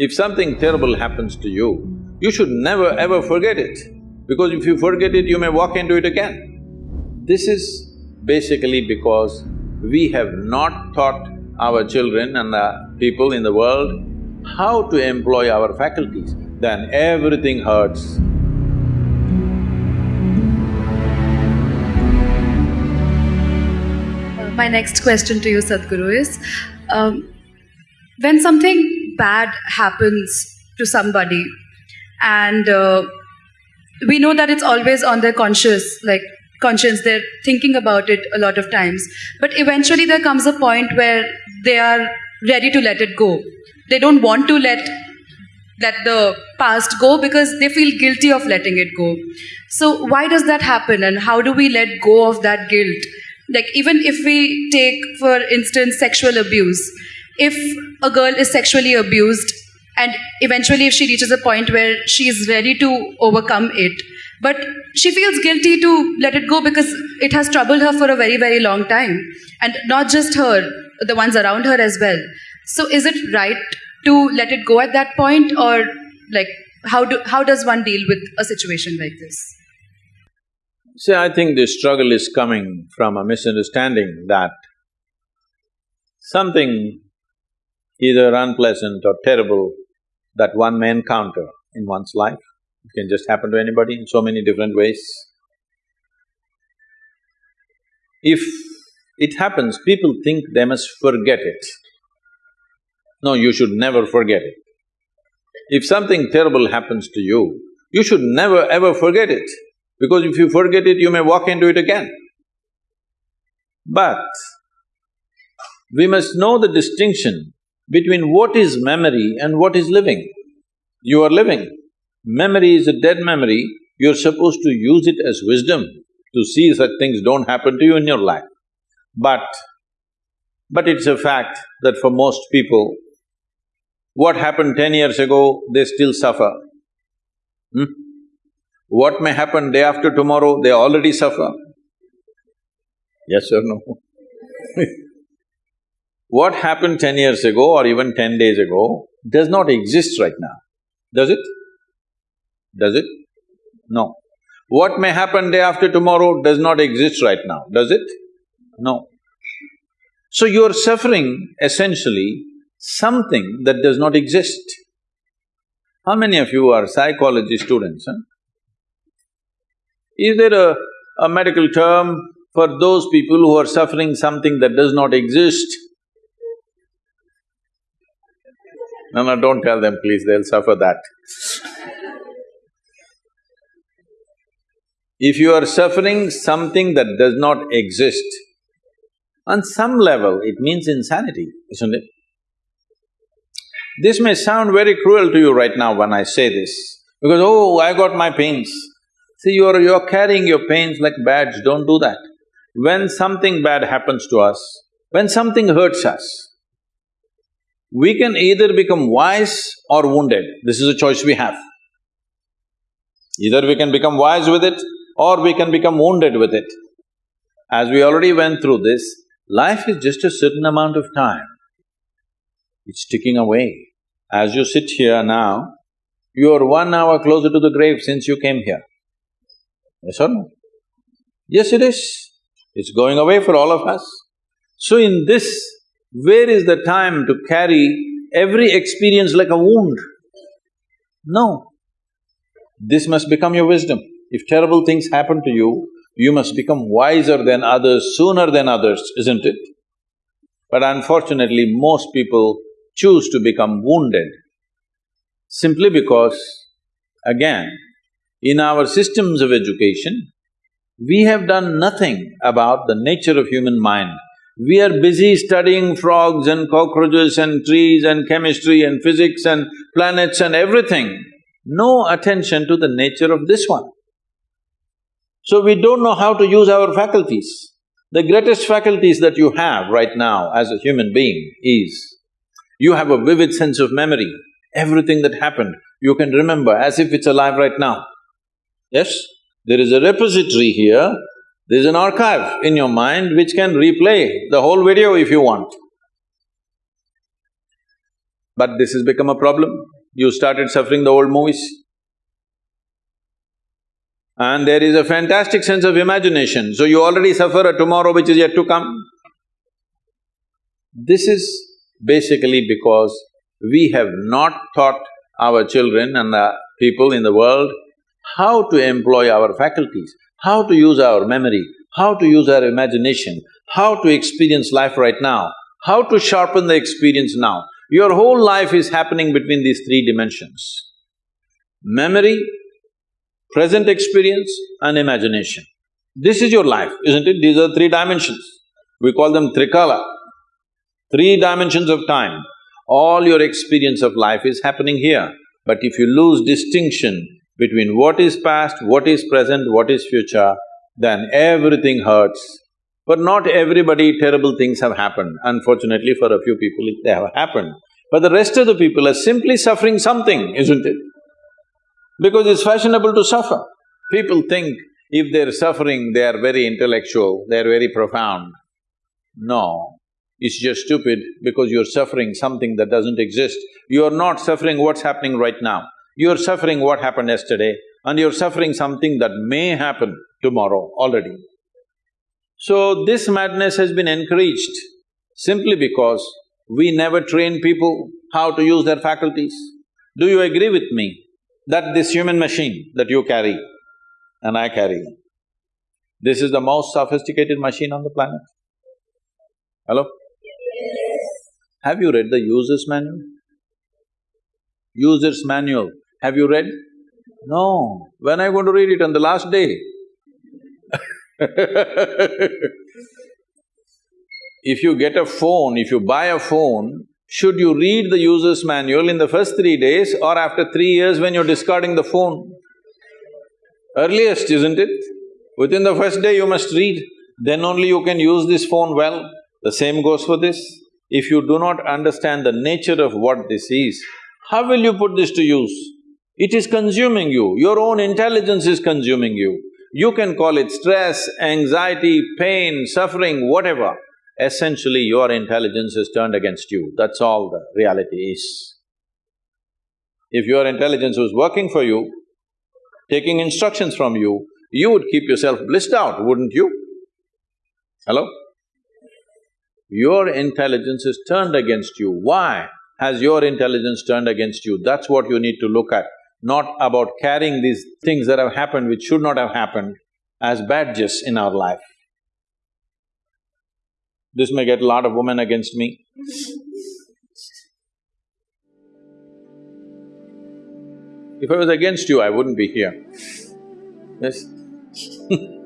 If something terrible happens to you, you should never ever forget it, because if you forget it, you may walk into it again. This is basically because we have not taught our children and the people in the world how to employ our faculties, then everything hurts. My next question to you, Sadhguru, is um, when something bad happens to somebody. And uh, we know that it's always on their conscious like conscience. They're thinking about it a lot of times. But eventually there comes a point where they are ready to let it go. They don't want to let let the past go because they feel guilty of letting it go. So why does that happen and how do we let go of that guilt? Like even if we take for instance sexual abuse if a girl is sexually abused and eventually if she reaches a point where she is ready to overcome it but she feels guilty to let it go because it has troubled her for a very very long time and not just her the ones around her as well. So is it right to let it go at that point or like how do how does one deal with a situation like this? See, I think this struggle is coming from a misunderstanding that something either unpleasant or terrible that one may encounter in one's life, it can just happen to anybody in so many different ways. If it happens, people think they must forget it. No, you should never forget it. If something terrible happens to you, you should never ever forget it, because if you forget it, you may walk into it again. But we must know the distinction between what is memory and what is living. You are living. Memory is a dead memory, you're supposed to use it as wisdom to see such things don't happen to you in your life. But, but it's a fact that for most people, what happened ten years ago, they still suffer. Hmm? What may happen day after tomorrow, they already suffer. Yes or no? what happened ten years ago or even ten days ago does not exist right now, does it? Does it? No. What may happen day after tomorrow does not exist right now, does it? No. So you're suffering essentially something that does not exist. How many of you are psychology students, huh? Is there a, a medical term for those people who are suffering something that does not exist? No, no, don't tell them please, they'll suffer that. if you are suffering something that does not exist, on some level it means insanity, isn't it? This may sound very cruel to you right now when I say this, because, oh, I got my pains. See, you're… you're carrying your pains like badge, don't do that. When something bad happens to us, when something hurts us, we can either become wise or wounded, this is a choice we have. Either we can become wise with it or we can become wounded with it. As we already went through this, life is just a certain amount of time. It's ticking away. As you sit here now, you're one hour closer to the grave since you came here. Yes or no? Yes, it is. It's going away for all of us. So in this where is the time to carry every experience like a wound? No. This must become your wisdom. If terrible things happen to you, you must become wiser than others sooner than others, isn't it? But unfortunately, most people choose to become wounded simply because, again, in our systems of education, we have done nothing about the nature of human mind we are busy studying frogs and cockroaches and trees and chemistry and physics and planets and everything, no attention to the nature of this one. So we don't know how to use our faculties. The greatest faculties that you have right now as a human being is, you have a vivid sense of memory. Everything that happened, you can remember as if it's alive right now. Yes? There is a repository here there's an archive in your mind which can replay the whole video if you want. But this has become a problem. You started suffering the old movies. And there is a fantastic sense of imagination, so you already suffer a tomorrow which is yet to come. This is basically because we have not taught our children and the people in the world how to employ our faculties, how to use our memory, how to use our imagination, how to experience life right now, how to sharpen the experience now. Your whole life is happening between these three dimensions. Memory, present experience and imagination. This is your life, isn't it? These are three dimensions. We call them trikala, three dimensions of time. All your experience of life is happening here. But if you lose distinction between what is past, what is present, what is future, then everything hurts. But not everybody terrible things have happened. Unfortunately, for a few people they have happened. But the rest of the people are simply suffering something, isn't it? Because it's fashionable to suffer. People think if they're suffering, they are very intellectual, they're very profound. No, it's just stupid because you're suffering something that doesn't exist. You're not suffering what's happening right now. You're suffering what happened yesterday and you're suffering something that may happen tomorrow already. So this madness has been encouraged simply because we never train people how to use their faculties. Do you agree with me that this human machine that you carry and I carry, this is the most sophisticated machine on the planet? Hello? Have you read the user's manual? User's manual, have you read? No. When are you going to read it on the last day? if you get a phone, if you buy a phone, should you read the user's manual in the first three days or after three years when you're discarding the phone? Earliest, isn't it? Within the first day you must read, then only you can use this phone well. The same goes for this. If you do not understand the nature of what this is, how will you put this to use? It is consuming you, your own intelligence is consuming you. You can call it stress, anxiety, pain, suffering, whatever. Essentially, your intelligence is turned against you, that's all the reality is. If your intelligence was working for you, taking instructions from you, you would keep yourself blissed out, wouldn't you? Hello? Your intelligence is turned against you. Why has your intelligence turned against you? That's what you need to look at, not about carrying these things that have happened which should not have happened as badges in our life. This may get a lot of women against me. If I was against you, I wouldn't be here. Yes